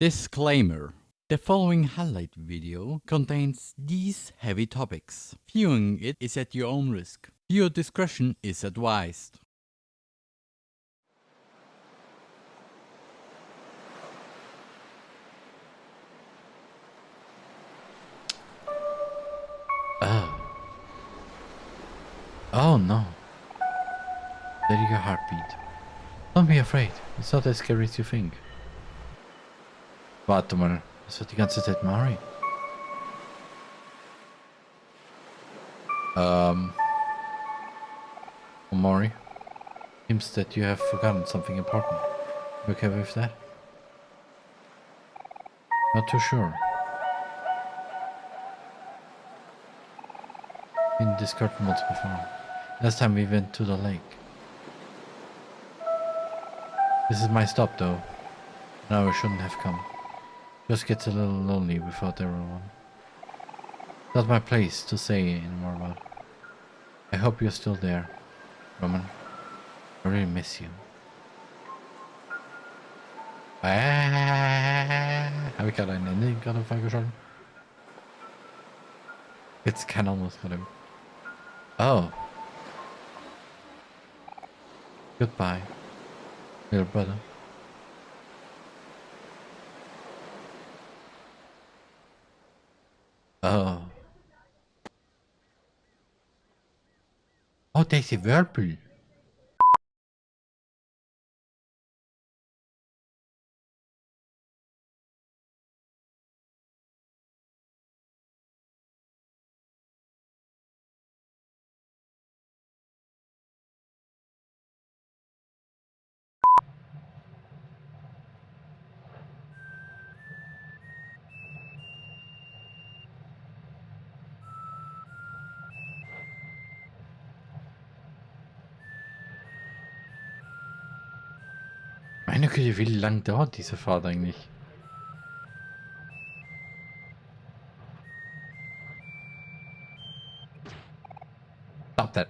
Disclaimer. The following highlight video contains these heavy topics. Viewing it is at your own risk. Your discretion is advised. Oh. Oh no. There you heartbeat. Don't be afraid. It's not as scary as you think. Warte mal. Das wird die ganze Zeit Mari. Um. Mari. Seems that you have forgotten something important. You okay with that? Not too sure. Been discarded once before. Last time we went to the lake. This is my stop though. Now I shouldn't have come. Just gets a little lonely without everyone. Not my place to say anymore about. I hope you're still there, Roman. I really miss you. Ah, habe ich gerade ein Ende gerade? Jetzt kann almost gerade. Oh. Goodbye, little brother. Oh. Oh, deze Whirlpool. Meine Güte, wie lang dauert diese Fahrt eigentlich? Stop that.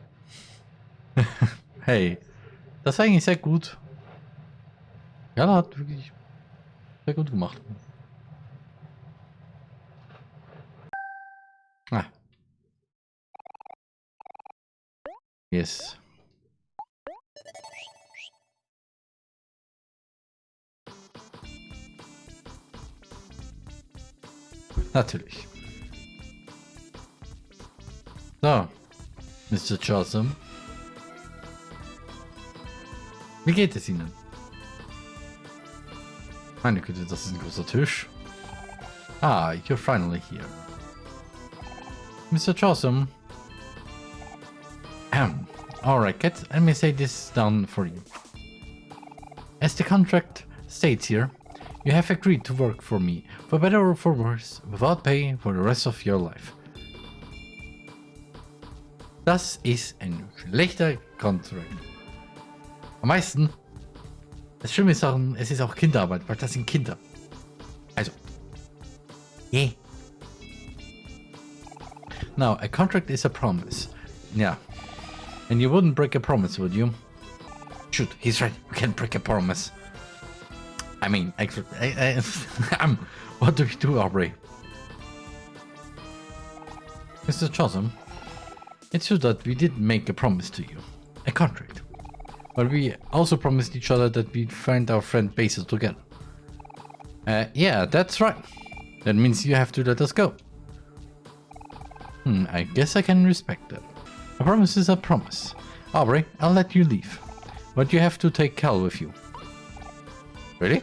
hey, das war eigentlich sehr gut. Ja, hat wirklich sehr gut gemacht. Natürlich. So, Mr. Johnson. Wie geht es Ihnen? Meine Güte, das ist ein großer Tisch. Ah, you're finally here. Mr. Chawsum. Ahem. Alright, get, let me say this down for you. As the contract states here, you have agreed to work for me, for better or for worse, without pay for the rest of your life. Das ist ein schlechter Contract. Am meisten, das Schlimme ist auch, es ist auch Kinderarbeit, weil das sind Kinder. Also. Yeah. Now, a contract is a promise. Yeah. And you wouldn't break a promise, would you? Shoot, he's right. You can't break a promise. I mean, actually, I, I, am. What do you do, Aubrey? Mr. Chotham, it's true that we did make a promise to you, a contract. But we also promised each other that we'd find our friend Basil together. Uh, yeah, that's right. That means you have to let us go. Hmm, I guess I can respect that. A promise is a promise. Aubrey, I'll let you leave. But you have to take Kel with you. Really?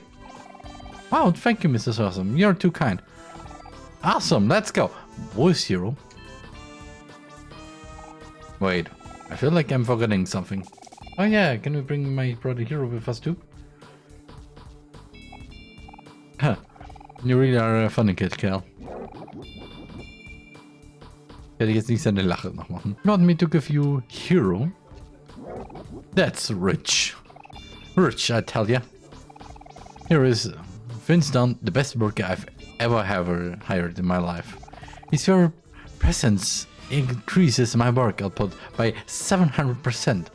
Wow, thank you, Mrs. Awesome. You're too kind. Awesome, let's go. Voice Hero. Wait, I feel like I'm forgetting something. Oh yeah, can we bring my brother Hero with us too? Huh. You really are a funny kid, Kel. Ich jetzt nicht seine Lache noch machen. You want me to give you Hero? That's rich. Rich, I tell ya. Here is uh, Vince Dunn, the best worker I've ever ever hired in my life. His very presence increases my work output by 700%.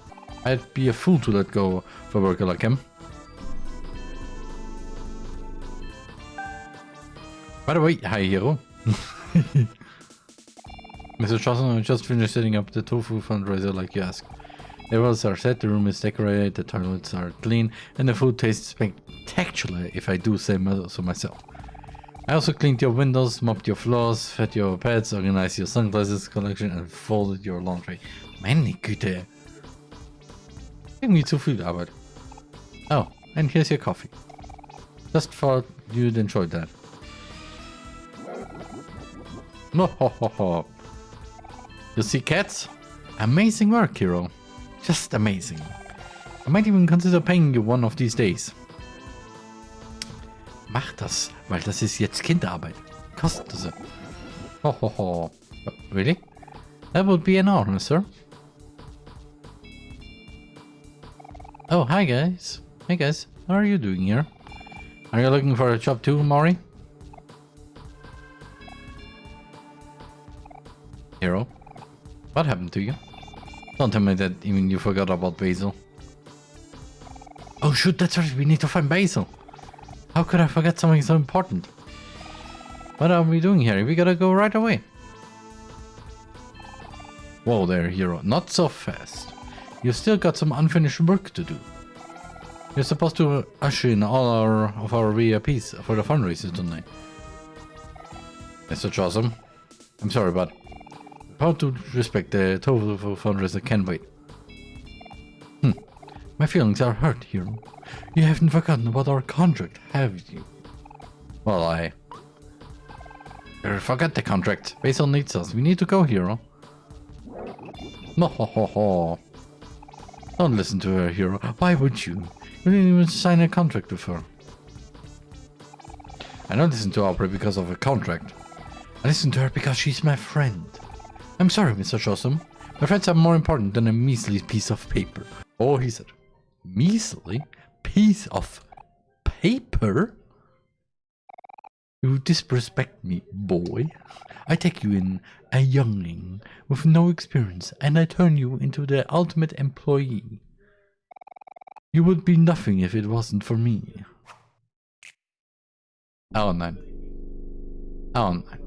I'd be a fool to let go of a worker like him. By the way, hi Hero. Mr. Johnson, I just finished setting up the tofu fundraiser like you asked. The walls are set, the room is decorated, the toilets are clean, and the food tastes spectacular if I do say so myself. I also cleaned your windows, mopped your floors, fed your pets, organized your sunglasses collection and folded your laundry. Meine Güte. Irgendwie zu viel Arbeit. Oh, and here's your coffee. Just thought you'd enjoy that. No, ho, ho, ho. You see cats? Amazing work, hero. Just amazing. I might even consider paying you one of these days. Mach das, weil das ist jetzt Kinderarbeit. Kostet es. Ho, ho, ho. Really? That would be an honor, sir. Oh, hi guys. Hey guys, how are you doing here? Are you looking for a job too, Mori? Hero, what happened to you? Don't tell me that even you forgot about Basil. Oh shoot, that's right, we need to find Basil. How could I forget something so important? What are we doing here? We gotta go right away. Whoa there, hero. Not so fast. You've still got some unfinished work to do. You're supposed to usher in all our of our VIPs for the fundraiser tonight. Mr. Jawsum, I'm sorry, but how to respect the total fundraiser can wait. Hmm. My feelings are hurt, hero. You haven't forgotten about our contract, have you? Well, I... Forget the contract. Basil needs us. We need to go, hero. No, ho, ho, ho. Don't listen to her, hero. Why would you? You didn't even sign a contract with her. I don't listen to Aubrey because of a contract. I listen to her because she's my friend. I'm sorry, Mr. Jawsum. My friends are more important than a measly piece of paper. Oh, he said. Measly? Piece of paper? You disrespect me, boy. I take you in, a youngling, with no experience, and I turn you into the ultimate employee. You would be nothing if it wasn't for me. Oh. Oh, nein.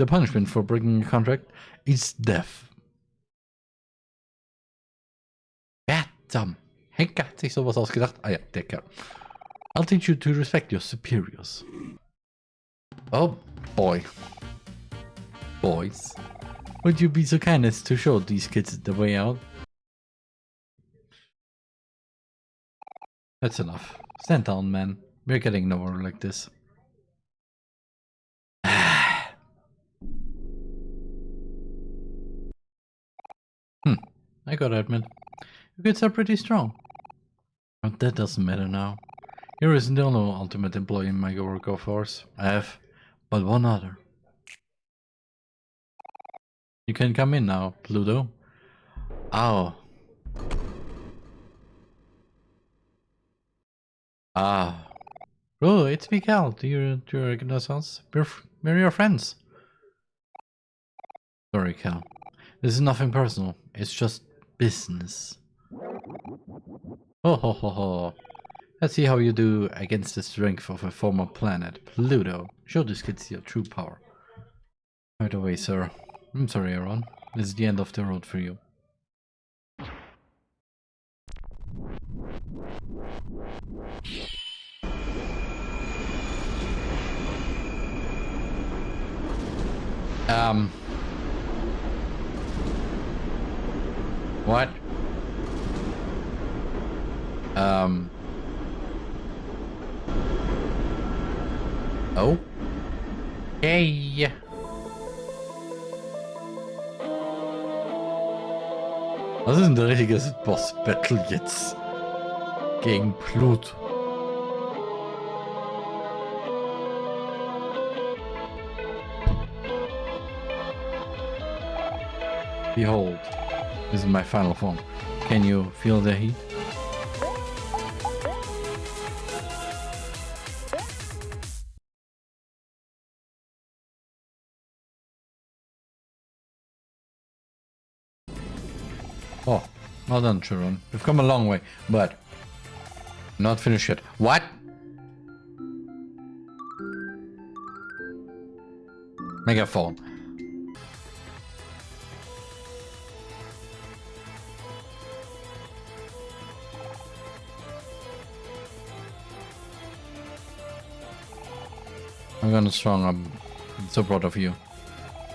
The punishment for breaking a contract is death. Goddamn. Henke hat sich sowas ausgedacht. Ah ja, der Kerl. I'll teach you to respect your superiors. Oh boy. Boys. Would you be so kind as to show these kids the way out? That's enough. Stand down, man. We're getting nowhere like this. I gotta admit, your kids are pretty strong. But that doesn't matter now. Here the only ultimate employee in my workforce. I have but one other. You can come in now, Pluto. Oh. Ah. Oh, it's Mikael. Do you, do you recognize us? We're, we're your friends. Sorry, Kel. This is nothing personal. It's just business. Oh ho ho ho. Let's see how you do against the strength of a former planet, Pluto. Show these kids your true power. Right away, sir. I'm sorry, Aaron. This is the end of the road for you. Um... What? Um. Oh. Hey. Was ist denn der richtige Boss-Battle jetzt? Gegen Blut. Behold. This is my final form. Can you feel the heat? Oh, well done, Chiron. We've come a long way, but not finished yet. What? Megaphone. I'm gonna strong. I'm so proud of you.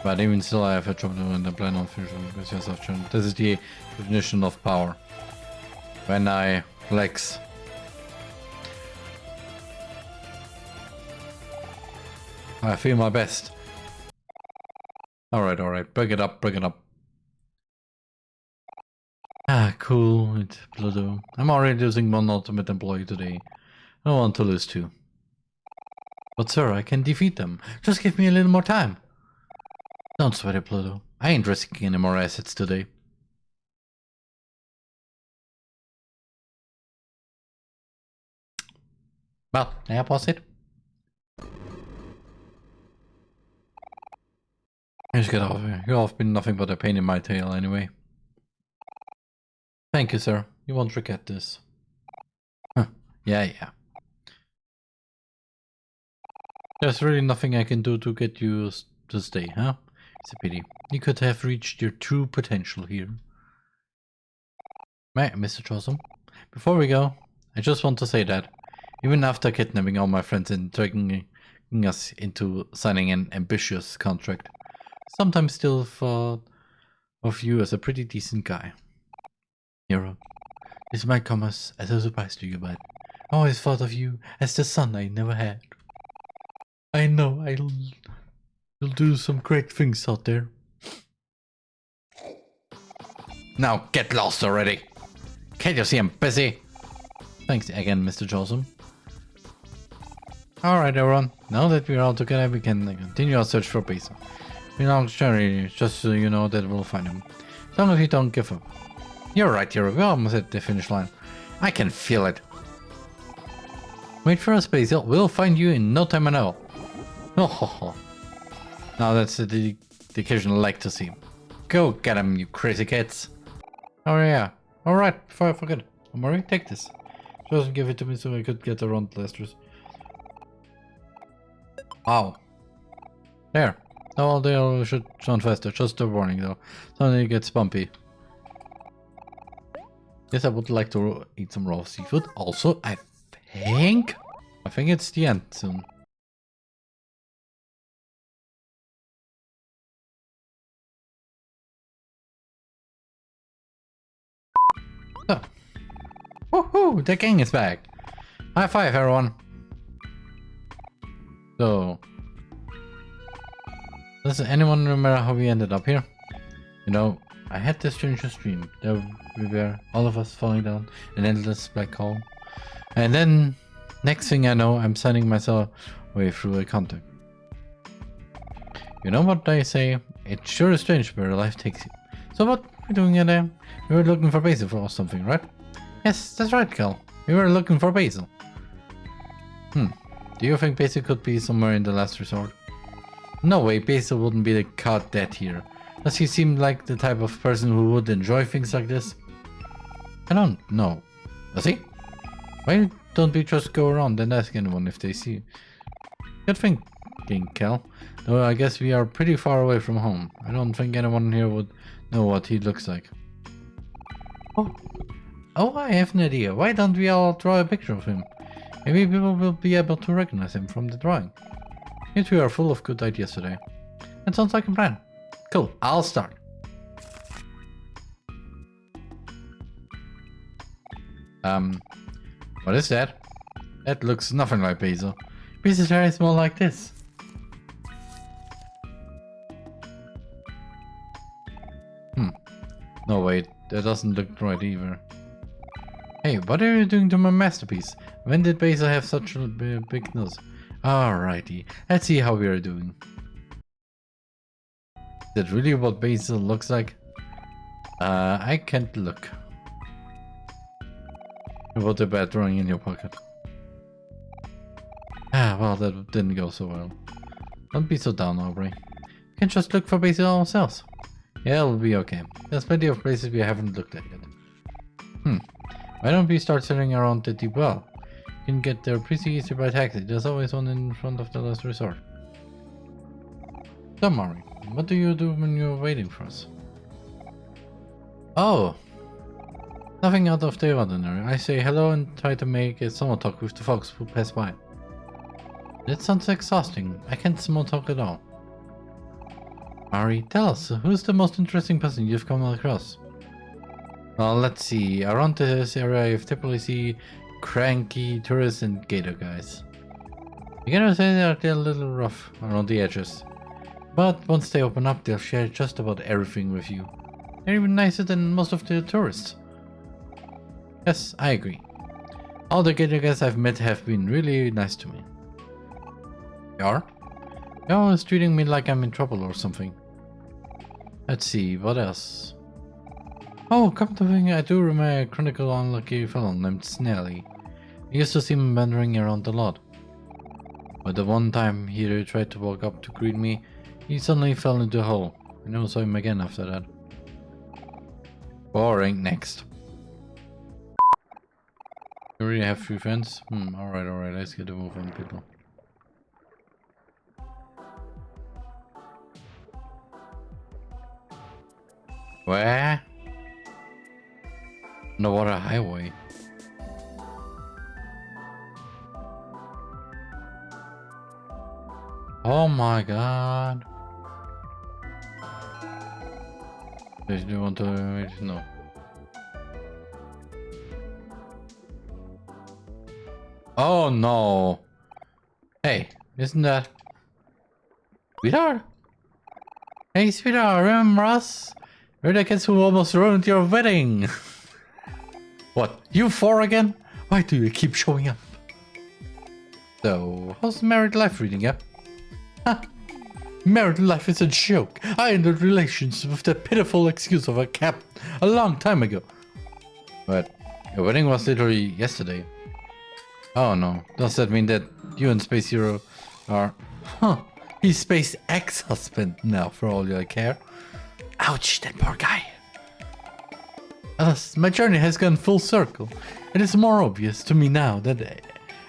But even still, I have a trouble in the plan on fusion because yourself. This is the definition of power. When I flex. I feel my best. Alright, alright. Break it up, break it up. Ah, cool. It's Pluto. I'm already losing one ultimate employee today. I want to lose two. But sir, I can defeat them. Just give me a little more time. Don't sweat it, Pluto. I ain't risking any more assets today. Well, that was it. Just get off here. You've been nothing but a pain in my tail anyway. Thank you, sir. You won't forget this. Huh. Yeah, yeah. There's really nothing I can do to get you to stay, huh? It's a pity. You could have reached your true potential here. Mr. Jawsum? before we go, I just want to say that, even after kidnapping all my friends and dragging us into signing an ambitious contract, sometimes still thought of you as a pretty decent guy. Hero, this might come as a surprise to you, but I always thought of you as the son I never had. I know I'll, I'll do some great things out there. Now get lost already. Can't you see I'm busy? Thanks again, Mr. Joseph. Alright everyone, now that we're all together we can continue our search for Basil. We long journey, just so you know that we'll find him. As long as we don't give up. You're right, Hero. We're almost at the finish line. I can feel it. Wait for us, Basil. We'll find you in no time at all. Oh. Now that's the dedication I like to see. Go get him, you crazy kids. Oh yeah. Alright, before I forget. Omori, take this. Just give it to me so I could get around blasters. Wow. There. Oh, they should run faster. Just a warning though. Suddenly it gets bumpy. Yes, I would like to eat some raw seafood. Also, I think... I think it's the end soon. Oh. Woohoo! The king is back! High five, everyone! So, does anyone remember how we ended up here? You know, I had this strange dream. There we were, all of us falling down an endless black hole. And then, next thing I know, I'm sending myself way through a contact. You know what they say? It sure is strange where life takes you. So what are we doing in there? We were looking for Basil or something, right? Yes, that's right, Kel. We were looking for Basil. Hmm. Do you think Basil could be somewhere in the last resort? No way, Basil wouldn't be the caught dead here. Does he seem like the type of person who would enjoy things like this? I don't know. Does he? Why don't we just go around and ask anyone if they see? Good thinking, Kel. Though I guess we are pretty far away from home. I don't think anyone here would know what he looks like. Oh, oh I have an idea. Why don't we all draw a picture of him? Maybe people will be able to recognize him from the drawing. You two are full of good ideas today. That sounds like a plan. Cool, I'll start. Um, what is that? That looks nothing like Basil. Basil's hair is more like this. No wait, that doesn't look right either. Hey, what are you doing to my masterpiece? When did Basil have such a big nose? Alrighty, let's see how we are doing. Is that really what Basil looks like? Uh, I can't look. What about drawing in your pocket? Ah, well, that didn't go so well. Don't be so down, Aubrey. We can just look for Basil ourselves. Yeah, it'll be okay. There's plenty of places we haven't looked at yet. Hmm. Why don't we start searching around the deep well? You can get there pretty easy by taxi. There's always one in front of the last resort. Don't worry. What do you do when you're waiting for us? Oh, nothing out of the ordinary. I say hello and try to make a small talk with the folks who pass by. That sounds exhausting. I can't small talk at all. Mari, tell us, who's the most interesting person you've come across? Well, let's see. Around this area, you've typically see cranky tourists and gator guys. You gotta say that they're a little rough around the edges. But once they open up, they'll share just about everything with you. They're even nicer than most of the tourists. Yes, I agree. All the gator guys I've met have been really nice to me. They are? You're always treating me like I'm in trouble or something. Let's see, what else? Oh, come to think, I do remember a chronicle unlucky fellow named Snelly. I used to see him wandering around a lot. But the one time he tried to walk up to greet me, he suddenly fell into a hole. I never saw him again after that. Boring. Next. You already have three friends? Hmm, alright, alright, let's get a move on people. Where? Underwater highway. Oh my god. Do you want to no? Oh no! Hey, isn't that sweetheart? Hey, sweetheart, remember us? We're the kids who almost ruined your wedding. what? You four again? Why do you keep showing up? So, how's married life reading you? Huh? Married life is a joke. I ended relations with the pitiful excuse of a cap a long time ago. But your wedding was literally yesterday. Oh no, does that mean that you and Space Hero are... Huh, he's Space ex-husband now for all you care. Ouch, that poor guy. Alas, my journey has gone full circle. It is more obvious to me now that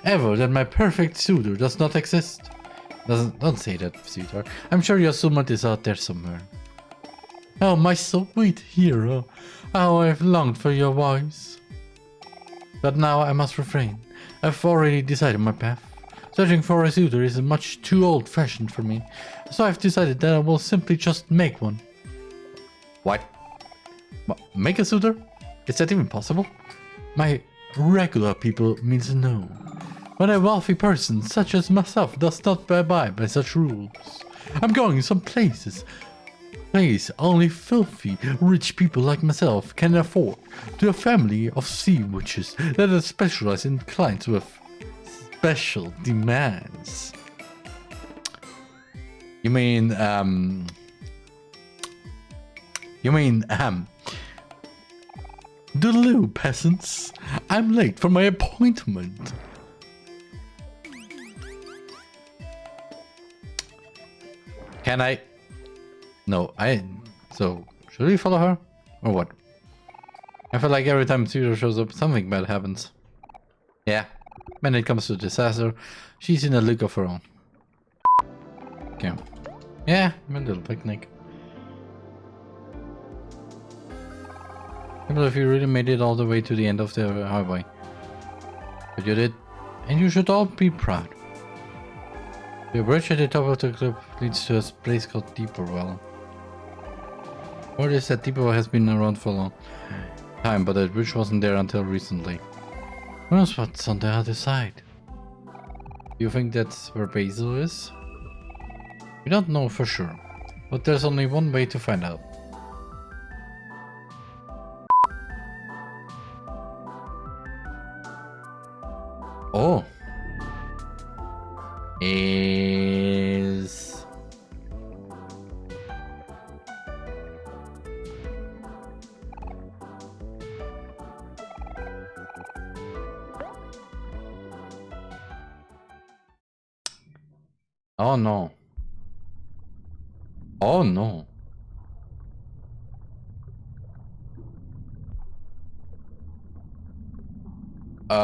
ever that my perfect suitor does not exist. Doesn't, don't say that, sweetheart. I'm sure your soulmate is out there somewhere. Oh, my sweet hero. How I've longed for your voice. But now I must refrain. I've already decided my path. Searching for a suitor is much too old-fashioned for me. So I've decided that I will simply just make one. What? Make a suitor? Is that even possible? My regular people means no. But a wealthy person such as myself does not abide by such rules. I'm going some places. Place only filthy, rich people like myself can afford to a family of sea witches that are specialized in clients with special demands. You mean, um... You mean, um... Delu, peasants. I'm late for my appointment. Can I? No, I... So, should we follow her? Or what? I feel like every time Pseudo shows up, something bad happens. Yeah, when it comes to disaster, she's in a league of her own. Okay. Yeah, a little picnic. I believe you really made it all the way to the end of the highway. But you did, and you should all be proud. The bridge at the top of the cliff leads to a place called Deeper Well. Word is that Deeper Well has been around for a long time, but the bridge wasn't there until recently. Who knows what's on the other side? Do you think that's where Basil is? We don't know for sure, but there's only one way to find out.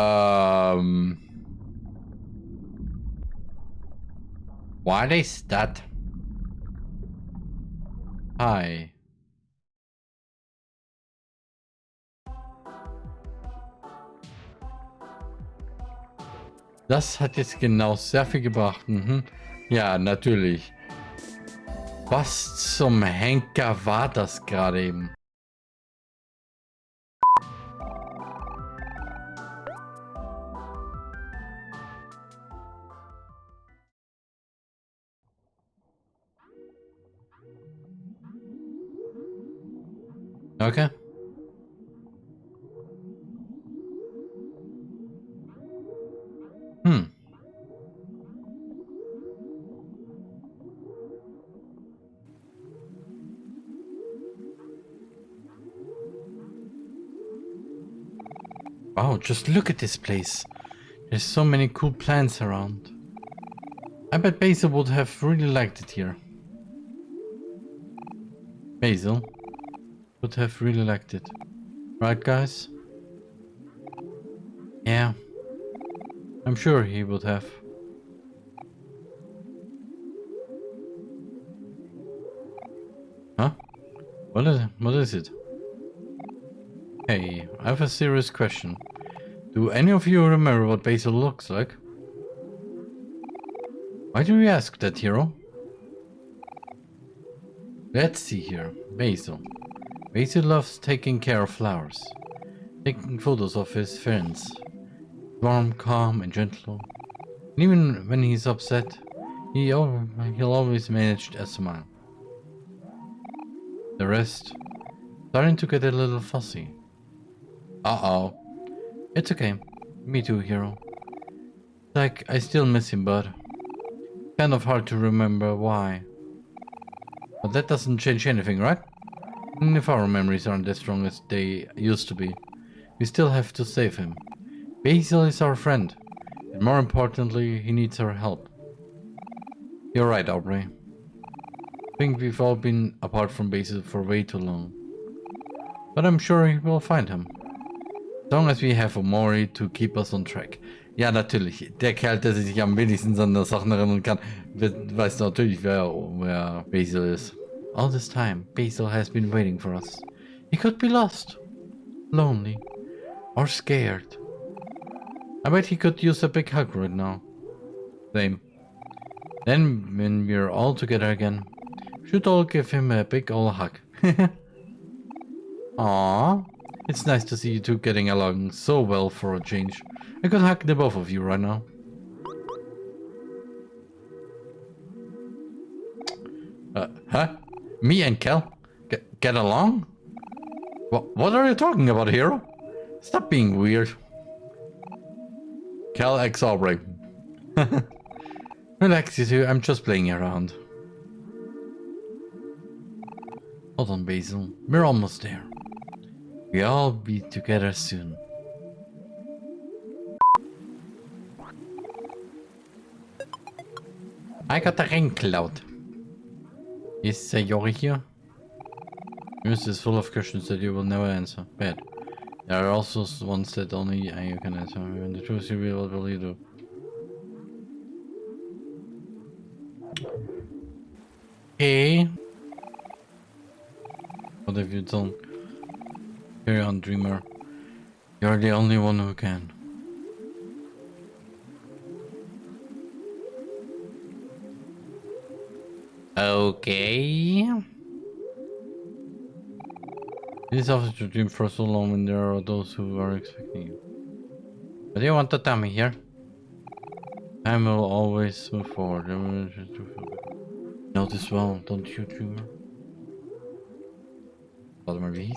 Um What is that? Hi. Das hat jetzt genau sehr viel gebracht. Mhm. Ja, natürlich. Was zum Henker war das gerade eben? Okay. Hmm. Wow, just look at this place. There's so many cool plants around. I bet Basil would have really liked it here. Basil would have really liked it. Right, guys? Yeah. I'm sure he would have. Huh? What is, what is it? Hey, I have a serious question. Do any of you remember what Basil looks like? Why do you ask that, hero? Let's see here. Basil. Basil loves taking care of flowers. Taking photos of his friends warm, calm, and gentle. And even when he's upset, he he'll always manage a smile. The rest, starting to get a little fussy. Uh-oh. It's okay. Me too, hero. Like, I still miss him, but kind of hard to remember why. But that doesn't change anything, right? Even if our memories aren't as strong as they used to be, we still have to save him. Basil is our friend, and more importantly, he needs our help. You're right, Aubrey. I think we've all been apart from Basil for way too long. But I'm sure we'll find him. As long as we have Omori to keep us on track. Ja, natürlich. Der Kerl, der sich am wenigsten an der Sachen erinnern kann, weiß natürlich, wer, wer Basil ist. All this time, Basil has been waiting for us. He could be lost, lonely, or scared. I bet he could use a big hug right now. Same. Then, when we're all together again, should all give him a big old hug. Aww. It's nice to see you two getting along so well for a change. I could hug the both of you right now. Me and Kel? Get, get along? What, what are you talking about, hero? Stop being weird. Kel X Aubrey. Relax, you two. I'm just playing around. Hold on, Basil. We're almost there. We'll all be together soon. I got the ring cloud. Is uh, Yori here? This is full of questions that you will never answer. Bad. There are also ones that only you can answer. When the truth you will really do. Okay. What have you done? Carry on, dreamer. You're the only one who can. Okay. It is often to dream for so long when there are those who are expecting you. Do you want to tell me here? Time will always move forward. This well, don't you, dreamer? Warte mal, wie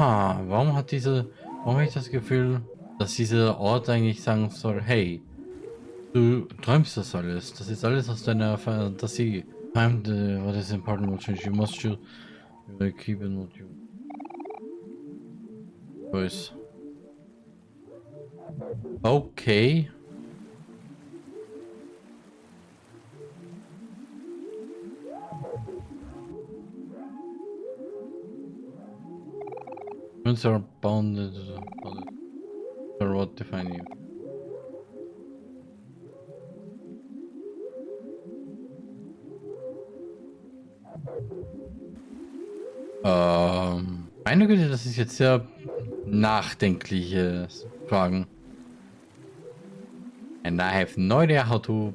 Ah, warum hat diese... Warum habe ich das Gefühl, dass dieser Ort eigentlich sagen soll, hey, du träumst das alles, das ist alles aus deiner Fantasie. Time the, what is important will change, you must choose, you keep in what you choice. Okay. Humans are bounded. Or what define you? Ähm, meine Güte, das ist jetzt sehr nachdenkliche Fragen. And I have no idea how to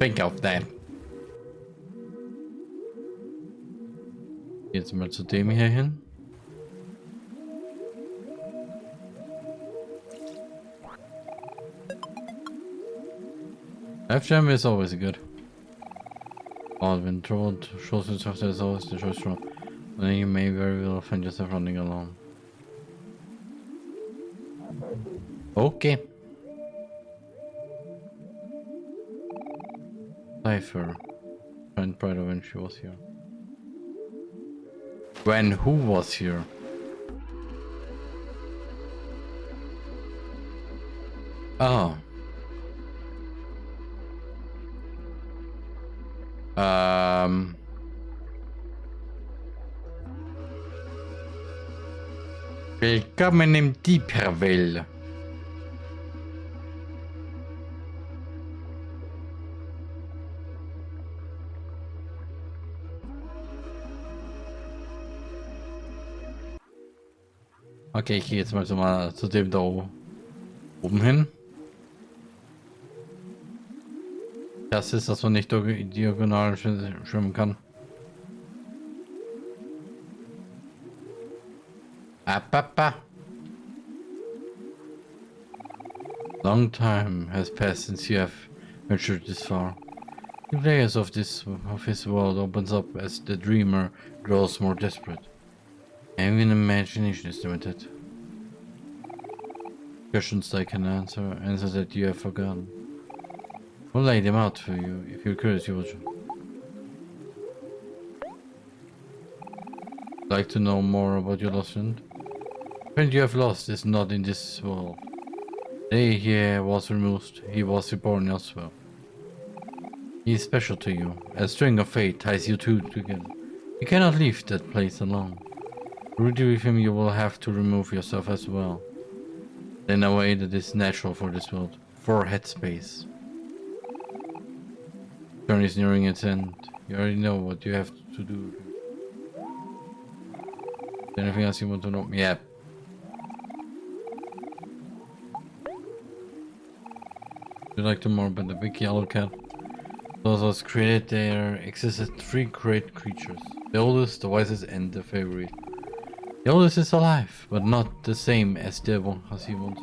think of that. Jetzt mal zu dem hier hin. F-Jam is always good. Oh, when trouble shows itself there's always the choice from then you may very well find yourself running alone. Okay. Cypher. Find Pride when she was here. When who was here? Oh. Willkommen im Deeperville. Okay, ich gehe jetzt mal, so mal zu dem da oben hin. Das ist, dass man nicht diagonal schwimmen kann. Apapa. Long time has passed since you have ventured this far. The layers of this of his world opens up as the dreamer grows more desperate. Even imagination is limited. Questions I can answer, answers that you have forgotten. We'll lay them out for you. If you're curious, you will. Like to know more about your lost friend? Friend you have lost is not in this world. The day he was removed, he was reborn elsewhere. He is special to you. A string of fate ties you two together. You cannot leave that place alone. To with him, you will have to remove yourself as well. In a way that is natural for this world. For headspace. Journey is nearing its end. You already know what you have to do. Anything else you want to know? Yeah, you like to more about the big yellow cat? Those was created there existed three great creatures. The oldest, the wisest, and the favorite. The oldest is alive, but not the same as the one as he was.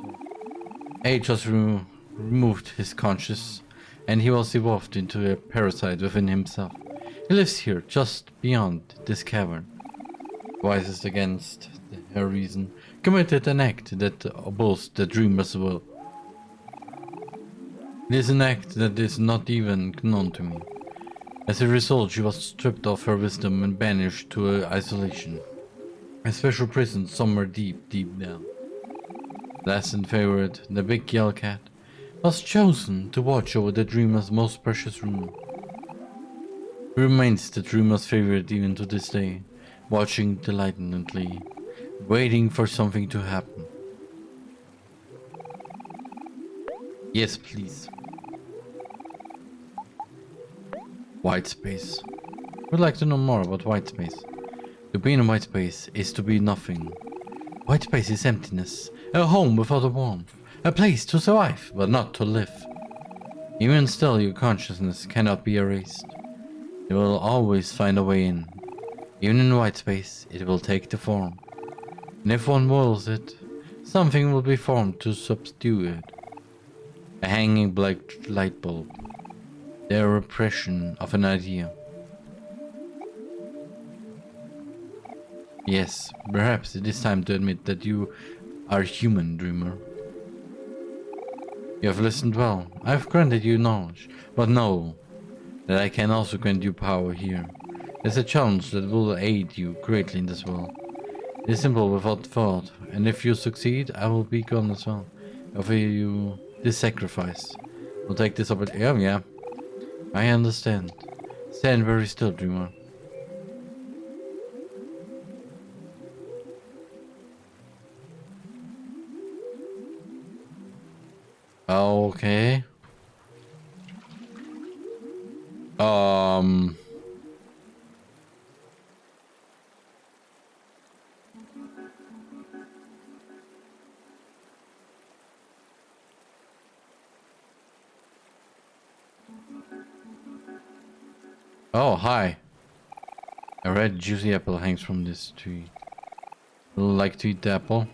Age has remo removed his conscience, and he was evolved into a parasite within himself. He lives here, just beyond this cavern. Wisest against her reason, committed an act that opposed the dreamer's will. It is an act that is not even known to me. As a result, she was stripped of her wisdom and banished to uh, isolation. A special prison somewhere deep, deep down. Last and favorite, the big yellow cat, was chosen to watch over the dreamer's most precious room. He remains the dreamer's favorite even to this day, watching delightedly, waiting for something to happen. Yes, please. White space. Would like to know more about white space. To be in white space is to be nothing. White space is emptiness, a home without a warmth, a place to survive, but not to live. Even still, your consciousness cannot be erased. It will always find a way in. Even in white space, it will take the form. And if one wills it, something will be formed to subdue it. A hanging black light bulb their repression of an idea. Yes, perhaps it is time to admit that you are human, dreamer. You have listened well. I have granted you knowledge, but know that I can also grant you power here. It's a challenge that will aid you greatly in this world. It is simple without thought, and if you succeed, I will be gone as well. I Offer you this sacrifice. We'll take this opportunity. Oh, yeah, yeah. I understand. Stand very still, Dreamer. Ah, okay. Um... Oh, hi. A red juicy apple hangs from this tree. Like to eat the apple?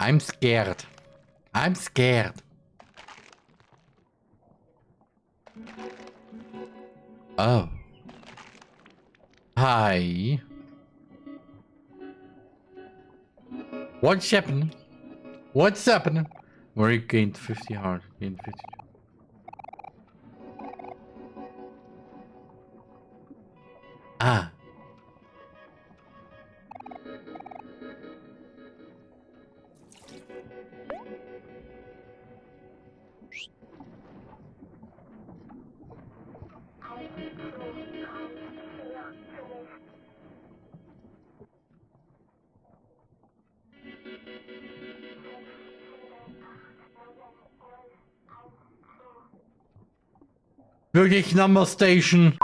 I'm scared. I'm scared. Oh. Hi. What's happening? What's happening? Marie gained 50 heart. Gained 50. Ah. Wirklich Number Station.